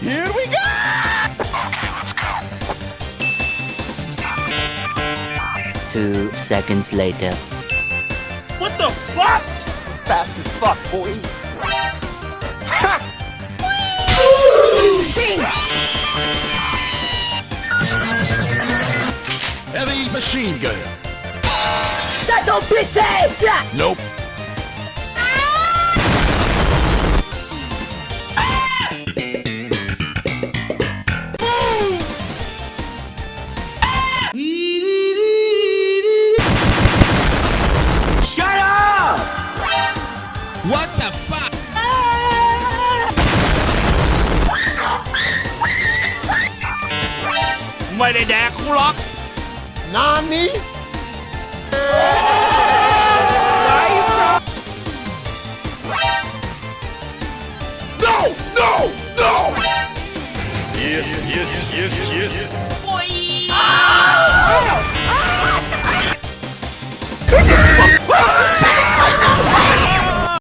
Here we go! Okay, let's go. Two seconds later. What the fuck? Fast as fuck, boy. Heavy machine gun. Shut up, bitches! Nope. What the fuck? Mày để đẻ không lọt Nani? No! No! No! Yes, yes, yes, yes.